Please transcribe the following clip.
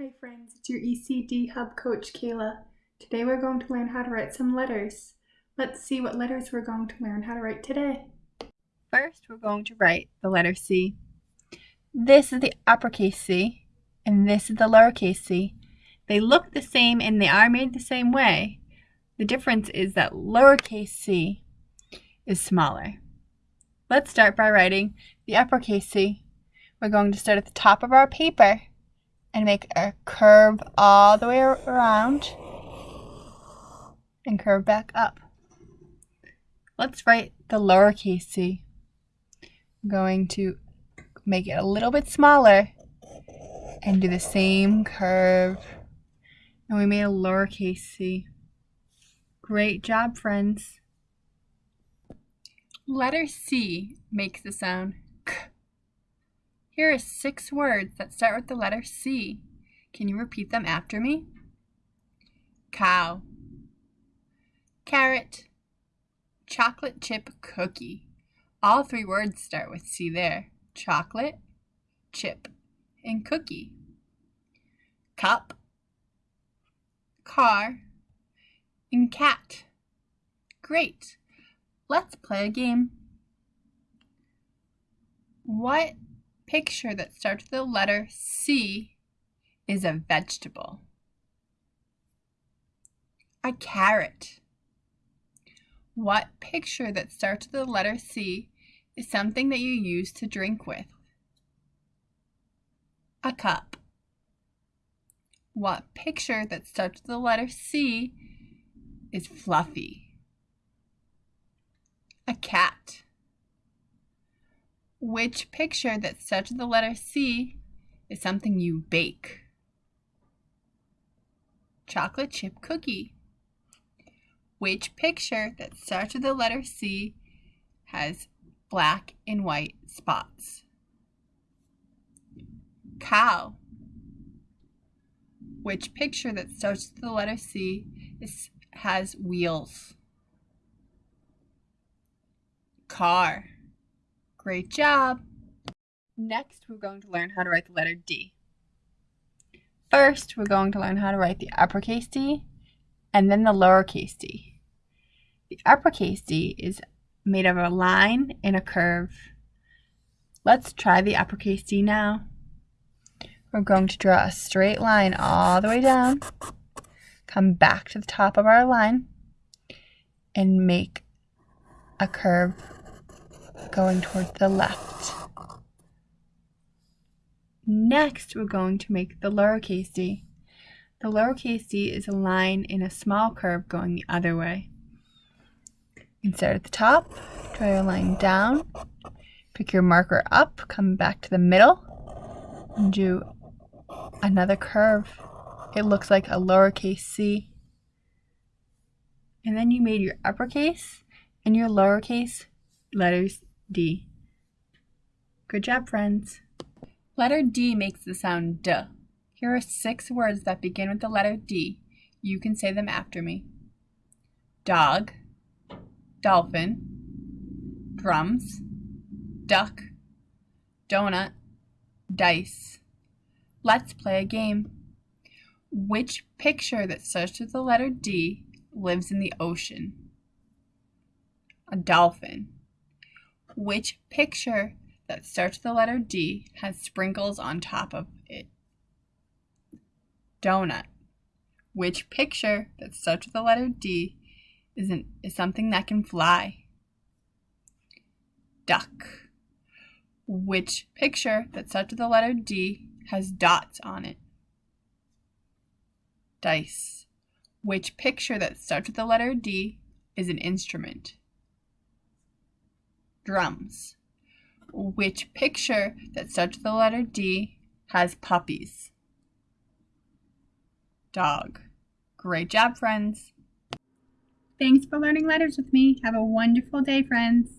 Hi friends, it's your ECD Hub coach Kayla. Today we're going to learn how to write some letters. Let's see what letters we're going to learn how to write today. First, we're going to write the letter C. This is the uppercase C, and this is the lowercase c. They look the same and they are made the same way. The difference is that lowercase c is smaller. Let's start by writing the uppercase C. We're going to start at the top of our paper and make a curve all the way around and curve back up. Let's write the lowercase c. I'm going to make it a little bit smaller and do the same curve. And we made a lowercase c. Great job, friends. Letter C makes the sound. Here are six words that start with the letter C. Can you repeat them after me? Cow, carrot, chocolate chip cookie. All three words start with C there. Chocolate, chip, and cookie. Cup, car, and cat. Great. Let's play a game. What picture that starts with the letter C is a vegetable? A carrot. What picture that starts with the letter C is something that you use to drink with? A cup. What picture that starts with the letter C is fluffy? A cat. Which picture that starts with the letter C is something you bake? Chocolate chip cookie. Which picture that starts with the letter C has black and white spots? Cow. Which picture that starts with the letter C is, has wheels? car. Great job. Next, we're going to learn how to write the letter D. First, we're going to learn how to write the uppercase D and then the lowercase d. The uppercase D is made of a line and a curve. Let's try the uppercase D now. We're going to draw a straight line all the way down, come back to the top of our line, and make a curve going towards the left. Next, we're going to make the lowercase d. The lowercase d is a line in a small curve going the other way. Start at the top, draw your line down, pick your marker up, come back to the middle, and do another curve. It looks like a lowercase c. And then you made your uppercase and your lowercase letters D. Good job, friends. Letter D makes the sound D. Here are six words that begin with the letter D. You can say them after me. Dog, dolphin, drums, duck, donut, dice. Let's play a game. Which picture that starts with the letter D lives in the ocean? A dolphin. Which picture that starts with the letter D has sprinkles on top of it? Donut. Which picture that starts with the letter D is, an, is something that can fly? Duck. Which picture that starts with the letter D has dots on it? Dice. Which picture that starts with the letter D is an instrument? Drums. Which picture that starts with the letter D has puppies? Dog. Great job, friends. Thanks for learning letters with me. Have a wonderful day, friends.